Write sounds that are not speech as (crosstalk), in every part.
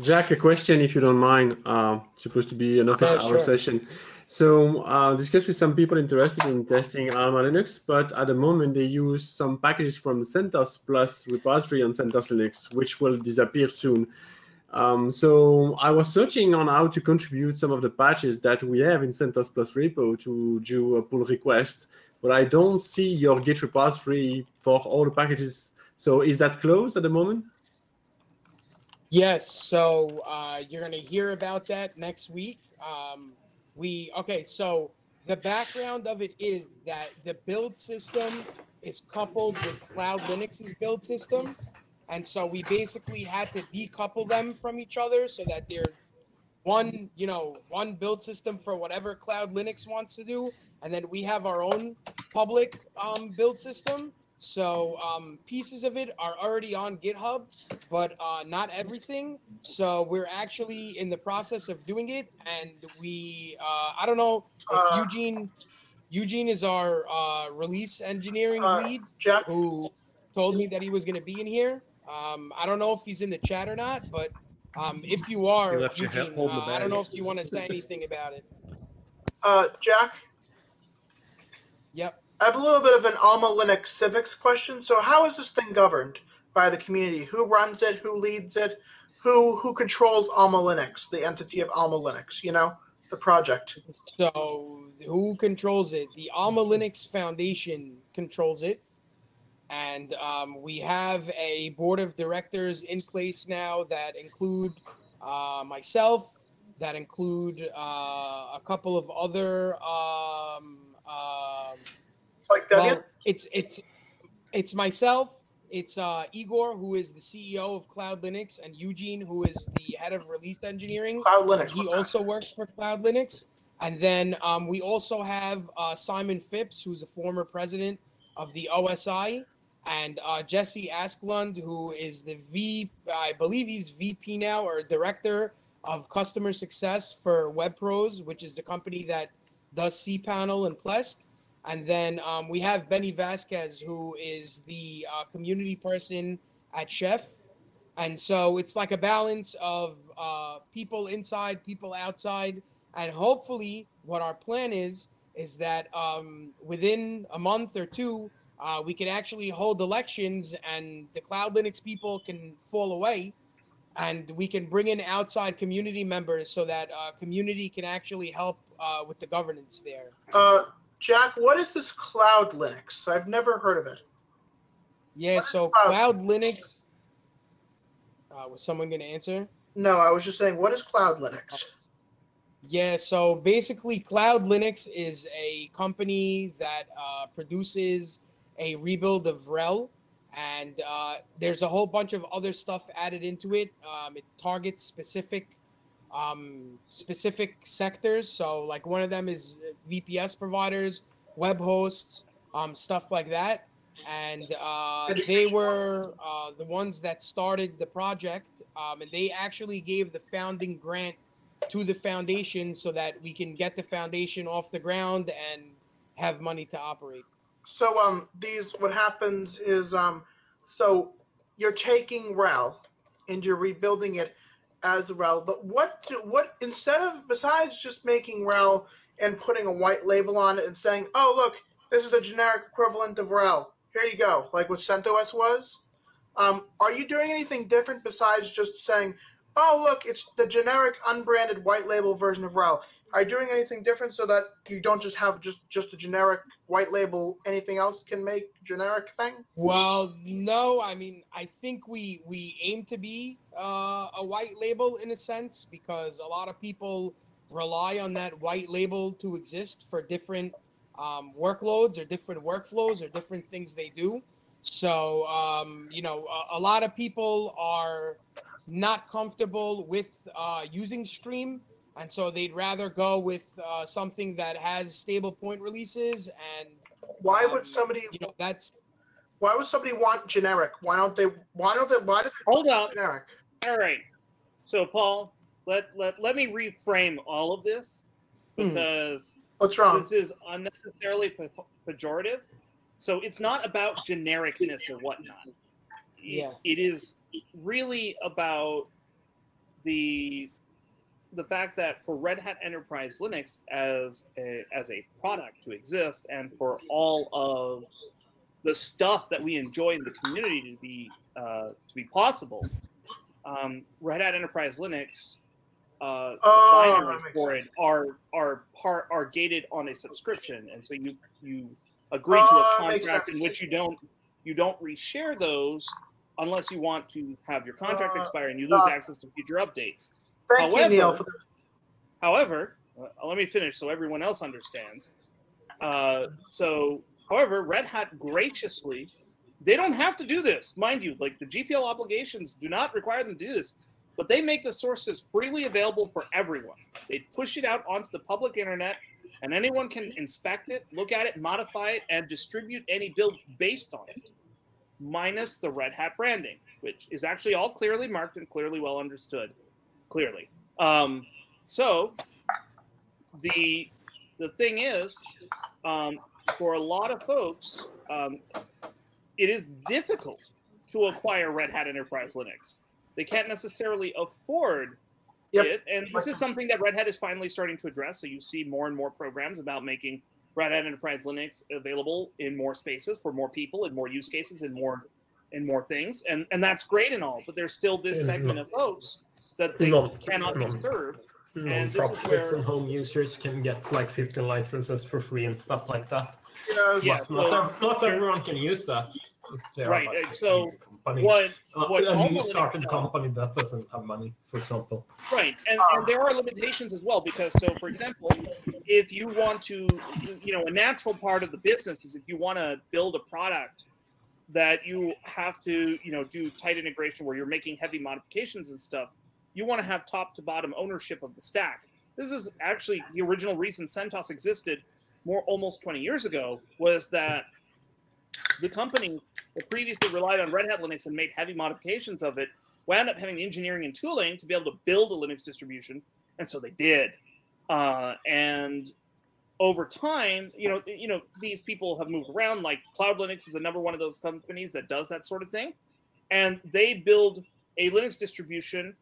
Jack, a question, if you don't mind. Uh, supposed to be an office Yeah, hour sure. session. So, uh, discuss with some people interested in testing Alma Linux, but at the moment they use some packages from CentOS Plus repository on CentOS Linux, which will disappear soon. Um, so, I was searching on how to contribute some of the patches that we have in CentOS Plus repo to do a pull request, but I don't see your Git repository for all the packages. So, is that closed at the moment? Yes, so uh, you're going to hear about that next week. Um, we okay, so the background of it is that the build system is coupled with Cloud Linux's build system, and so we basically had to decouple them from each other so that they're one, you know, one build system for whatever Cloud Linux wants to do, and then we have our own public um, build system. So um, pieces of it are already on GitHub, but uh, not everything. So we're actually in the process of doing it, and we uh, I don't know if Uh, Eugene Eugene is our uh, release engineering Uh, lead Jack, who told me that he was going to be in here. Um, I don't know if he's in the chat or not, but um, if you are, left Eugene, holding the uh, I don't know if you want to say anything about it. uh, Jack, Yep. I have a little bit of an Alma Linux civics question. So, how is this thing governed by the community? Who runs it? Who leads it? Who who controls Alma Linux, the entity of Alma Linux? You know, the project. So who controls it? The Alma Linux Foundation controls it. And um, we have a board of directors in place now that include uh, myself, that include uh, a couple of other. Um, um, Like well, it's it's it's myself. It's uh, Igor, who is the CEO of Cloud Linux, and Eugene, who is the head of release engineering. Cloud Linux. He what's that? also works for Cloud Linux. And then um, we also have uh, Simon Phipps, who's a former president of the OSI, and uh, Jesse Asklund, who is the V, I believe he's VP now or director of customer success for WebPros, which is the company that does cPanel and Plesk. And then um, we have Benny Vasquez, who is the uh, community person at Chef. And so it's like a balance of uh, people inside, people outside. And hopefully, what our plan is, is that um, within a month or two, uh, we can actually hold elections and the Cloud Linux people can fall away and we can bring in outside community members so that uh, community can actually help uh, with the governance there. Jack, what is this Cloud Linux? I've never heard of it. Yeah, What so Cloud- Cloud Linux. Uh, was someone going to answer? No, I was just saying, what is Cloud Linux? Yeah, so basically, Cloud Linux is a company that uh, produces a rebuild of RHEL, and uh, there's a whole bunch of other stuff added into it. Um, it targets specific um, specific sectors. So, like one of them is VPS providers, web hosts, um, stuff like that. And uh, they were uh, the ones that started the project, um, and they actually gave the founding grant to the foundation so that we can get the foundation off the ground and have money to operate. So um these what happens is um so you're taking RHEL and you're rebuilding it as RHEL, but what do, what instead of besides just making RHEL and putting a white label on it and saying, "Oh, look, this is the generic equivalent of RHEL. Here you go," like what CentOS was. Um, are you doing anything different besides just saying, "Oh, look, it's the generic unbranded white label version of RHEL"? Are you doing anything different so that you don't just have just just a generic white label? Anything else can make generic thing? Well, no, I mean, I think we we aim to be uh, a white label in a sense because a lot of people rely on that white label to exist for different um, workloads or different workflows or different things they do. So, um, you know, a, a lot of people are not comfortable with uh, using Stream, and so they'd rather go with uh, something that has stable point releases. And Why um, would somebody? you know, that's Why would somebody want generic? Why don't they? Why don't they? Why do they Hold want up. generic? All right. So, Paul, let let let me reframe all of this Mhm. because What's wrong? this is unnecessarily pe- pejorative. So it's not about genericness or whatnot. It- Yeah. it is really about the the fact that for Red Hat Enterprise Linux as a, as a product to exist, and for all of the stuff that we enjoy in the community to be uh, to be possible, um, Red Hat Enterprise Linux, uh, Oh, the binaries for sense. it are are part are gated on a subscription, and so you you agree to a makes contract in which you don't you don't reshare those unless you want to have your contract Uh, expire and you lose uh, access to future updates. Thank you, Neil, However- for the However, uh, let me finish so everyone else understands. Uh, so, however, Red Hat graciously, they don't have to do this, mind you. Like the GPL obligations do not require them to do this, but they make the sources freely available for everyone. They push it out onto the public internet, and anyone can inspect it, look at it, modify it, and distribute any builds based on it, minus the Red Hat branding, which is actually all clearly marked and clearly well understood. Clearly. Um, so the the thing is, um, for a lot of folks, um, it is difficult to acquire Red Hat Enterprise Linux. They can't necessarily afford Yep. it, and this is something that Red Hat is finally starting to address. So you see more and more programs about making Red Hat Enterprise Linux available in more spaces for more people, in more use cases, and more and more things, and and that's great and all. But there's still this And segment not- of folks that they not- cannot be not- served. And this is Non-profits where- and home users can get like 15 licenses for free and stuff like that. Yes. Yeah, But so- not, not everyone can use that. if Right, like, so a company. What Uh, what a new Linux started does- company that doesn't have money, for example. Right, and, and there are limitations as well because, so for example, if you want to, you know, a natural part of the business is if you want to build a product that you have to, you know, do tight integration where you're making heavy modifications and stuff, you want to have top to bottom ownership of the stack. This is actually the original reason CentOS existed more almost 20 years ago was that the companies that previously relied on Red Hat Linux and made heavy modifications of it wound up having the engineering and tooling to be able to build a Linux distribution, and so they did. Uh, and over time, you know, you know, these people have moved around. Like Cloud Linux is another one of those companies that does that sort of thing, and they build a Linux distribution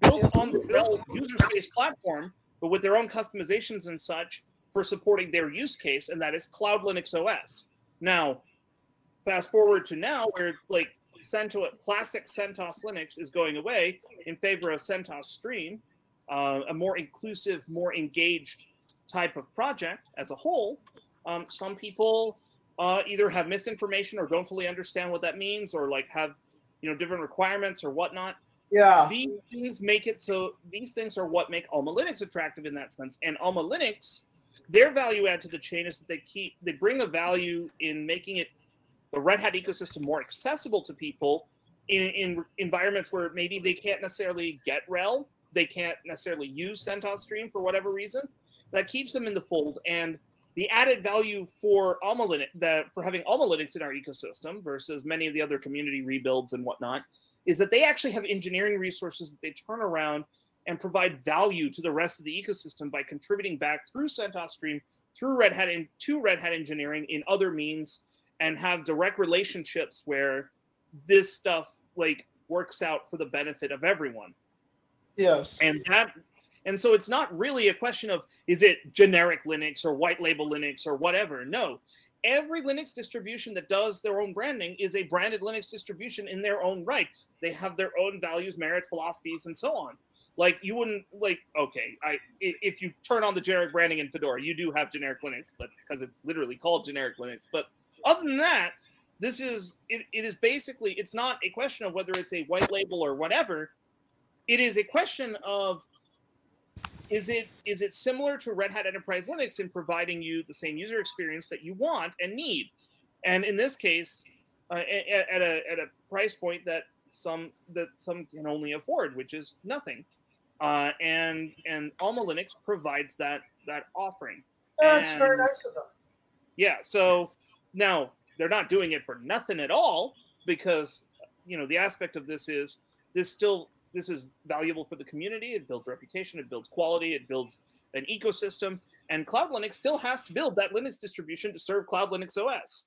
built on the user space platform, but with their own customizations and such for supporting their use case, and that is Cloud Linux OS. Now, fast forward to now, where like CentOS, classic CentOS Linux is going away in favor of CentOS Stream, uh, a more inclusive, more engaged type of project as a whole. Um, some people uh, either have misinformation or don't fully understand what that means, or like have you know different requirements or whatnot. Yeah. These things make it so these things are what make Alma Linux attractive in that sense. And Alma Linux, their value add to the chain is that they keep they bring a value in making it the Red Hat ecosystem more accessible to people in, in environments where maybe they can't necessarily get RHEL, they can't necessarily use CentOS Stream for whatever reason. That keeps them in the fold. And the added value for Alma for having Alma Linux in our ecosystem versus many of the other community rebuilds and whatnot, is that they actually have engineering resources that they turn around and provide value to the rest of the ecosystem by contributing back through CentOS Stream, through Red Hat, and to Red Hat engineering in other means, and have direct relationships where this stuff like works out for the benefit of everyone. Yes. And that, and so it's not really a question of is it generic Linux or white label Linux or whatever. No, every Linux distribution that does their own branding is a branded Linux distribution in their own right. They have their own values, merits, philosophies, and so on. Like you wouldn't like okay, I if you turn on the generic branding in Fedora, you do have generic Linux, but because it's literally called generic Linux. But other than that, this is it, it is basically it's not a question of whether it's a white label or whatever. It is a question of is it is it similar to Red Hat Enterprise Linux in providing you the same user experience that you want and need? And in this case, uh, at, at a at a price point that some that some can only afford, which is nothing. Uh, and and Alma Linux provides that that offering. That's very nice of them. Yeah. So now they're not doing it for nothing at all because you know the aspect of this is this still this is valuable for the community. It builds reputation. It builds quality. It builds an ecosystem. And Cloud Linux still has to build that Linux distribution to serve Cloud Linux OS.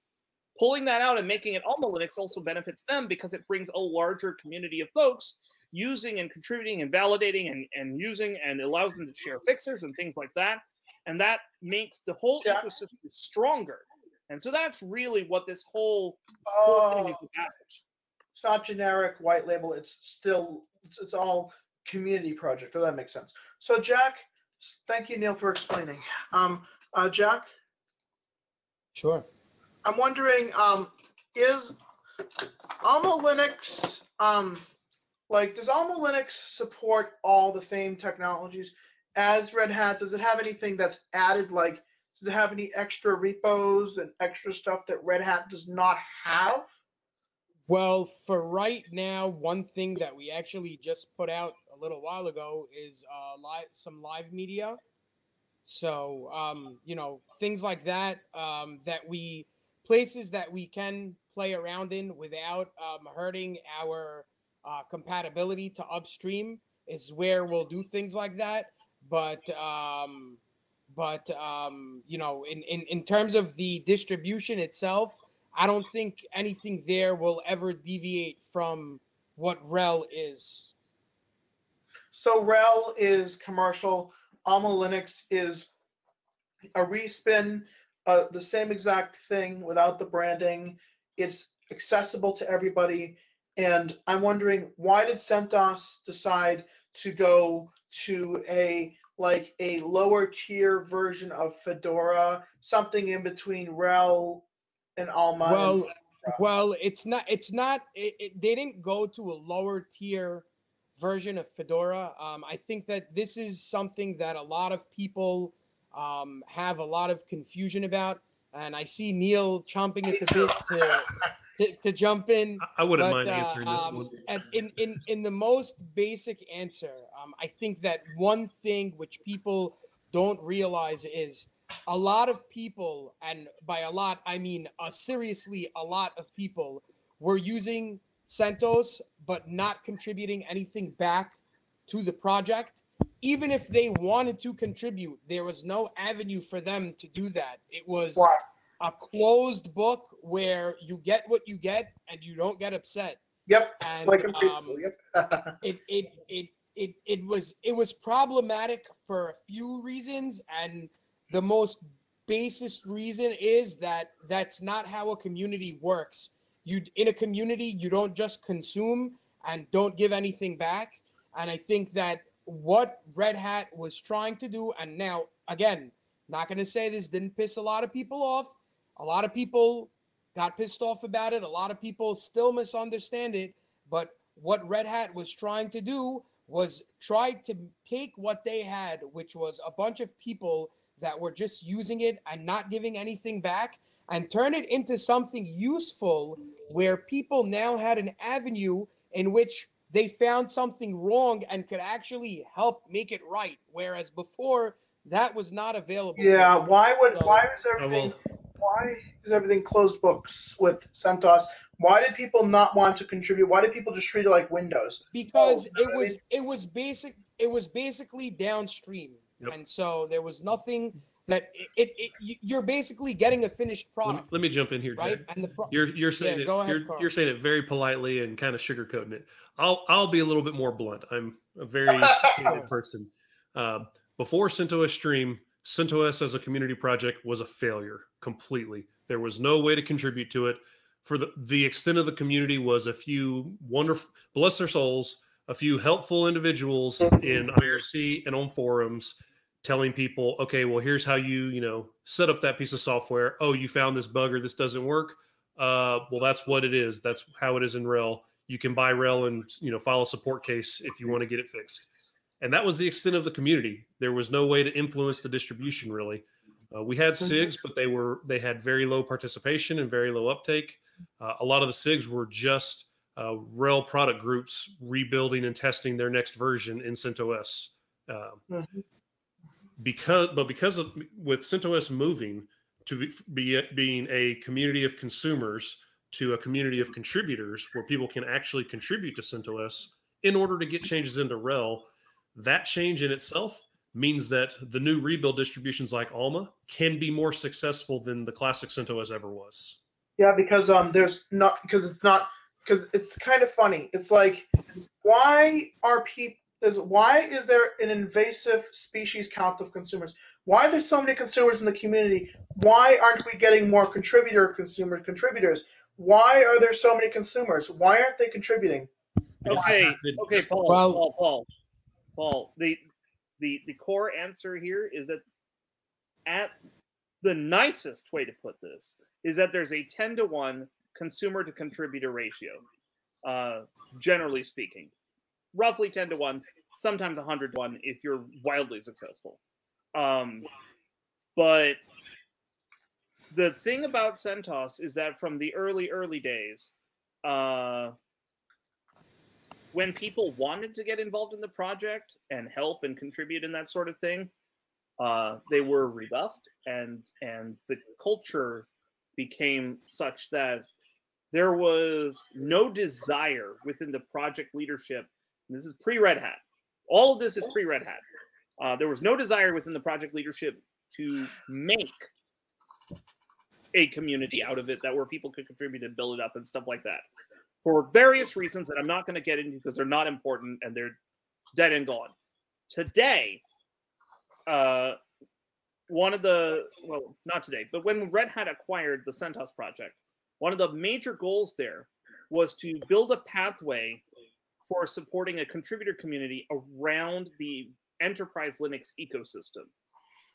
Pulling that out and making it Alma Linux also benefits them because it brings a larger community of folks using and contributing and validating and, and using and allows them to share fixes and things like that. And that makes the whole Yeah. ecosystem stronger. And so that's really what this whole, whole thing Oh, is about. it's not generic white label. It's still it's, it's all community project. Oh, that makes sense. So Jack, thank you Neil for explaining. Um, uh, Jack, Sure. I'm wondering, um, is Alma Linux, um, like, does Alma Linux support all the same technologies as Red Hat? Does it have anything that's added? Like, does it have any extra repos and extra stuff that Red Hat does not have? Well, for right now, one thing that we actually just put out a little while ago is uh, live some live media. So, um, you know, things like that um, that we places that we can play around in without um, hurting our uh, compatibility to upstream is where we'll do things like that. But um, but um, you know, in, in in terms of the distribution itself, I don't think anything there will ever deviate from what RHEL is. So RHEL is commercial. Alma Linux is a respin, uh, the same exact thing without the branding. It's accessible to everybody. And I'm wondering why did CentOS decide to go to a like a lower tier version of Fedora, something in between RHEL and Alma? Well, Fedora? Well, it's not. It's not. It, it, they didn't go to a lower tier version of Fedora. Um, I think that this is something that a lot of people um, have a lot of confusion about, and I see Neil chomping at the bit to, to to jump in. I- I wouldn't But, mind uh, answering this um, one. and in, in in the most basic answer, um, I think that one thing which people don't realize is a lot of people, and by a lot I mean uh, seriously a lot of people, were using CentOS but not contributing anything back to the project. Even if they wanted to contribute, there was no avenue for them to do that. It was Why? A closed book where you get what you get and you don't get upset. Yep, And like in um. Yep. (laughs) it, it it it it was it was problematic for a few reasons, and the most basest reason is that that's not how a community works. You in a community, you don't just consume and don't give anything back. And I think that what Red Hat was trying to do, and now again, not going to say this didn't piss a lot of people off. A lot of people got pissed off about it. A lot of people still misunderstand it. But what Red Hat was trying to do was try to take what they had, which was a bunch of people that were just using it and not giving anything back, and turn it into something useful where people now had an avenue in which they found something wrong and could actually help make it right. Whereas before, that was not available. Yeah, why would So- why is I everything oh, will. Why is everything closed books with CentOS? Why did people not want to contribute? Why did people just treat it like Windows? because Oh, it I was mean- it was basic it was basically downstream Yep. and so there was nothing that it, it, it you- you're basically getting a finished Let me, product let me jump in here, Jack. right and the pro- You're you're saying Yeah, it. go ahead, you're, you're saying it very politely and kind of sugarcoating it. I'll I'll be a little bit more blunt. I'm a very (laughs) candid person. Uh, before CentOS Stream, CentOS as a community project was a failure completely. There was no way to contribute to it. For the the extent of the community was a few wonderful, bless their souls, a few helpful individuals in IRC and on forums telling people, okay, well, here's how you, you know, set up that piece of software. Oh, you found this bug or this doesn't work. Uh, well, that's what it is. That's how it is in RHEL. You can buy RHEL and you know file a support case if you want to get it fixed. And that was the extent of the community. There was no way to influence the distribution really. Uh, we had SIGs, but they were they had very low participation and very low uptake. Uh, a lot of the SIGs were just uh, RHEL product groups rebuilding and testing their next version in CentOS. Uh, Mhm. because, but because of with CentOS moving to be, be being a community of consumers to a community of contributors where people can actually contribute to CentOS in order to get changes into RHEL, that change in itself means that the new rebuild distributions like Alma can be more successful than the classic CentOS ever was. Yeah, because um, there's not because it's not because it's kind of funny. It's like, why are people? Is why is there an invasive species count of consumers? Why are there so many consumers in the community? Why aren't we getting more contributor consumer contributors? Why are there so many consumers? Why aren't they contributing? Okay, okay, Paul, Well- Paul, Paul, Paul. The the the core answer here is that at the nicest way to put this is that there's a ten to one consumer to contributor ratio, uh, generally speaking, roughly ten to one, sometimes hundred to one if you're wildly successful. Um, but the thing about CentOS is that from the early early days, uh, when people wanted to get involved in the project and help and contribute in that sort of thing, uh, they were rebuffed, and and the culture became such that there was no desire within the project leadership. and This is pre Red Hat. All of this is pre Red Hat. Uh, there was no desire within the project leadership to make a community out of it that where people could contribute and build it up and stuff like that for various reasons that I'm not going to get into because they're not important and they're dead and gone. Today, uh, one of the well, not today, but when Red Hat acquired the CentOS project, one of the major goals there was to build a pathway for supporting a contributor community around the enterprise Linux ecosystem.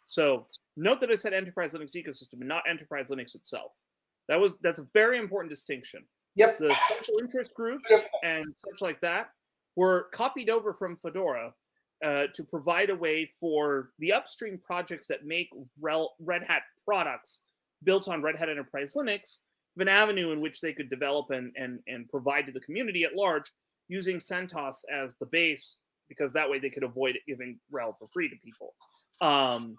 So note that I said enterprise Linux ecosystem and not enterprise Linux itself. That was that's a very important distinction Yep. the special interest groups and such like that were copied over from Fedora uh, to provide a way for the upstream projects that make RHEL- Red Hat products built on Red Hat Enterprise Linux an avenue in which they could develop and, and, and provide to the community at large using CentOS as the base because that way they could avoid giving RHEL for free to people. Um,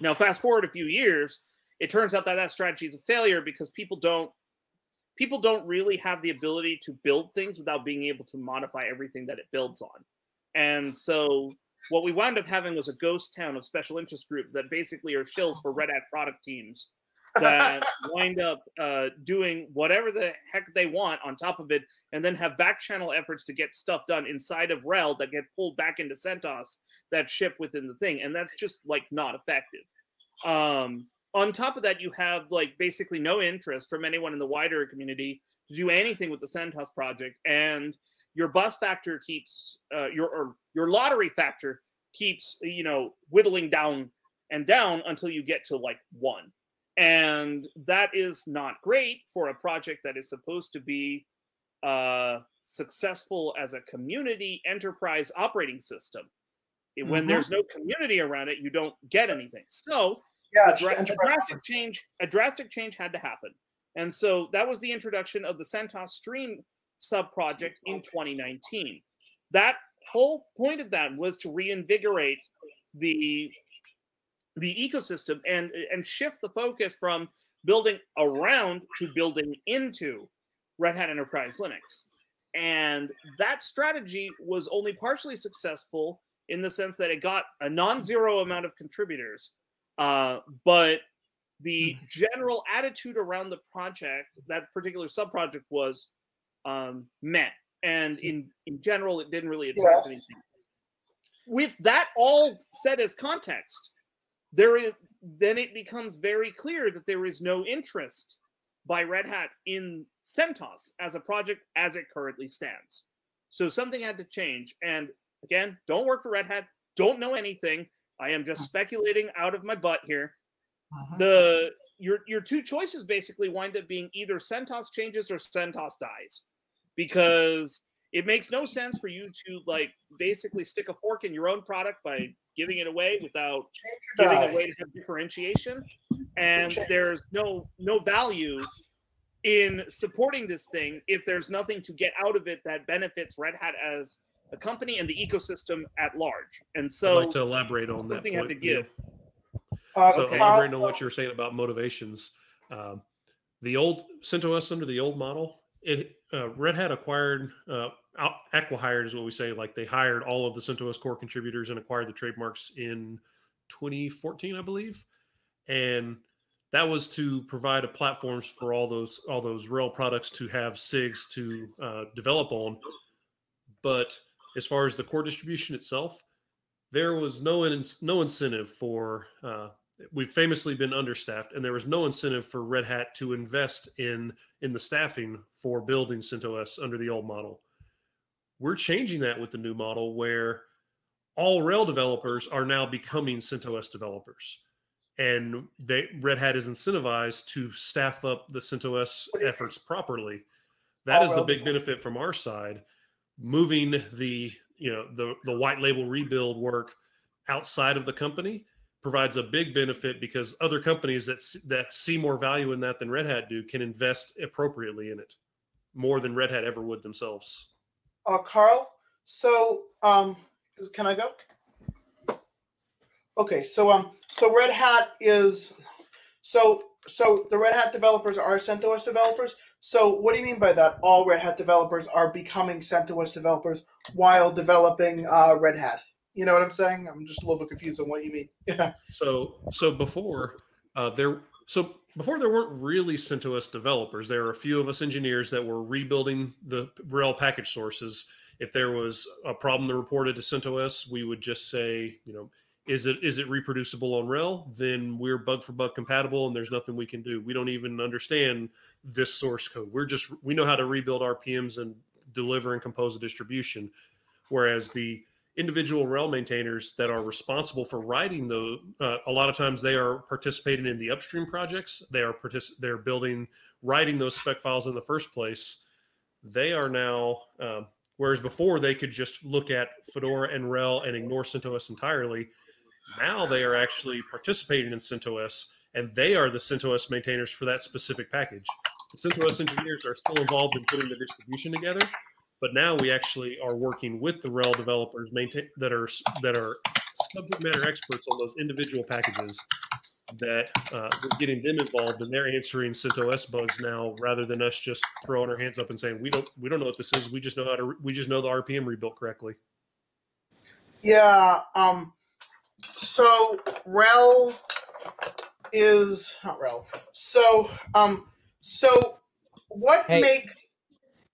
now, fast forward a few years, it turns out that that strategy is a failure because people don't people don't really have the ability to build things without being able to modify everything that it builds on. And so what we wound up having was a ghost town of special interest groups that basically are shills for Red Hat product teams that (laughs) wind up uh, doing whatever the heck they want on top of it, and then have back channel efforts to get stuff done inside of RHEL that get pulled back into CentOS that ship within the thing, and that's just like not effective. Um, on top of that, you have like basically no interest from anyone in the wider community to do anything with the CentOS project, and your bus factor keeps uh, your or your lottery factor keeps you know whittling down and down until you get to like one and that is not great for a project that is supposed to be uh, successful as a community enterprise operating system. When Mhm. there's no community around it, you don't get anything. So Yeah. a, dra- a drastic change a drastic change had to happen and so that was the introduction of the centos stream sub project in 2019 that whole point of that was to reinvigorate the the ecosystem and and shift the focus from building around to building into red hat enterprise linux and that strategy was only partially successful in the sense that it got a non-zero amount of contributors uh, but the general attitude around the project, that particular sub project, was um, met, and in in general, it didn't really attract Yes. anything. With that all said as context, there is then it becomes very clear that there is no interest by Red Hat in CentOS as a project as it currently stands. So something had to change. And again, don't work for Red Hat. Don't know anything. I am just speculating out of my butt here Mhm. the your your two choices basically wind up being either CentOS changes or CentOS dies, because it makes no sense for you to like basically stick a fork in your own product by giving it away without giving die. a to have differentiation, and there's no no value in supporting this thing if there's nothing to get out of it that benefits Red Hat as a company and the ecosystem at large. And I'd so like to elaborate on that something had point. to Neil. give. Uh, So Okay. elaborating on what you were saying about motivations, um, the old CentOS under the old model, it uh, Red Hat acquired uh, out- acquihired is what we say. Like they hired all of the CentOS core contributors and acquired the trademarks in 2014, I believe. And that was to provide a platforms for all those all those RHEL products to have SIGs to uh, develop on. But as far as the core distribution itself, there was no in, no incentive for. Uh, we've famously been understaffed, and there was no incentive for Red Hat to invest in in the staffing for building CentOS under the old model. We're changing that with the new model, where all RHEL developers are now becoming CentOS developers and they Red Hat is incentivized to staff up the CentOS efforts properly. That All is the big benefit from our side. Moving the you know the the white label rebuild work outside of the company provides a big benefit because other companies that that see more value in that than Red Hat do can invest appropriately in it more than Red Hat ever would themselves. Uh, Carl, so um, can I go? Okay, so um, so Red Hat is, so so the Red Hat developers are CentOS developers. So what do you mean by that? All Red Hat developers are becoming CentOS developers while developing uh, Red Hat. You know what I'm saying? I'm just a little bit confused on what you mean. (laughs) Yeah. So so before uh, there so before there weren't really CentOS developers. There were a few of us engineers that were rebuilding the RHEL package sources. If there was a problem that reported to CentOS, we would just say, you know, is it is it reproducible on RHEL? Then we're bug for bug compatible, and there's nothing we can do. We don't even understand this source code. We're just we know how to rebuild RPMs and deliver and compose a distribution. Whereas the individual RHEL maintainers that are responsible for writing the uh, a lot of times they are participating in the upstream projects they are partic- they're building writing those spec files in the first place they are now um, whereas before they could just look at fedora and RHEL and ignore centos entirely now they are actually participating in centos and they are the centos maintainers for that specific package the centos engineers are still involved in putting the distribution together but now we actually are working with the RHEL developers maintain that are that are subject matter experts on those individual packages that uh, we're getting them involved and they're answering CentOS bugs now rather than us just throwing our hands up and saying we don't we don't know what this is we just know how to we just know the RPM rebuilt correctly. Yeah. Um. So RHEL is not RHEL. So um. So what Hey. makes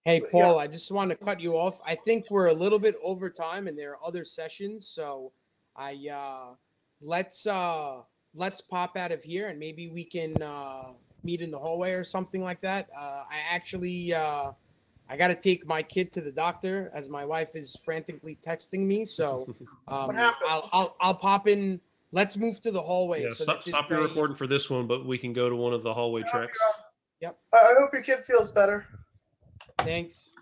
Hey, Yeah. Paul, I just want to cut you off. I think we're a little bit over time and there are other sessions. So I uh let's uh let's pop out of here and maybe we can uh meet in the hallway or something like that. Uh I actually uh I gotta take my kid to the doctor as my wife is frantically texting me. So (laughs) um? I'll I'll I'll pop in. Let's move to the hallway. Yeah, so stop, stop your recording for this one, but we can go to one of the hallway tracks. Yep. I hope your kid feels better. Thanks.